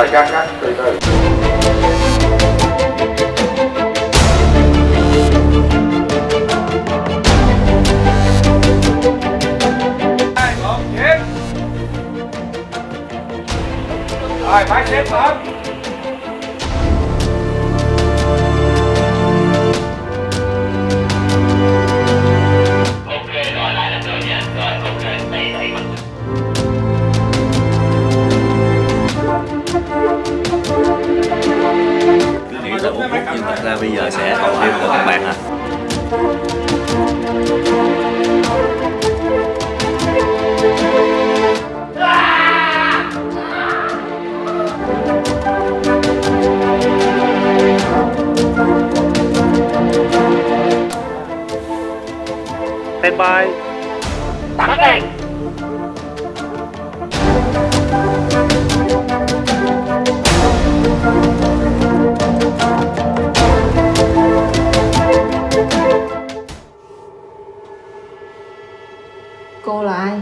rồi cắt cắt từ từ. Rồi, phải xếp lên nghĩ là uống phút nhưng thật ra bây giờ sẽ còn thêm của các bạn à Stand by. cô là ai?